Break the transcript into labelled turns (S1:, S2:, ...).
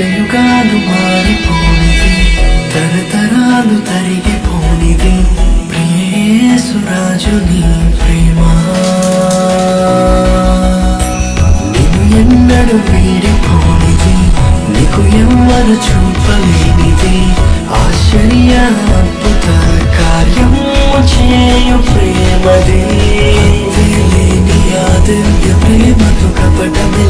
S1: యుగాలు మారిపోనిది. తరతరాలు తరిగిపోనిది. ప్రియేసురాజు నీ ప్రేమ. నిన్ను ఎన్నడు వీడిపోనిది. నీకు ఎవ్వరు చూపలేనిది. ఆశ్చర్య అద్భుత కార్యం చేయు ప్రేమది. లేని ఆదివ్య ప్రేమకు కపటమే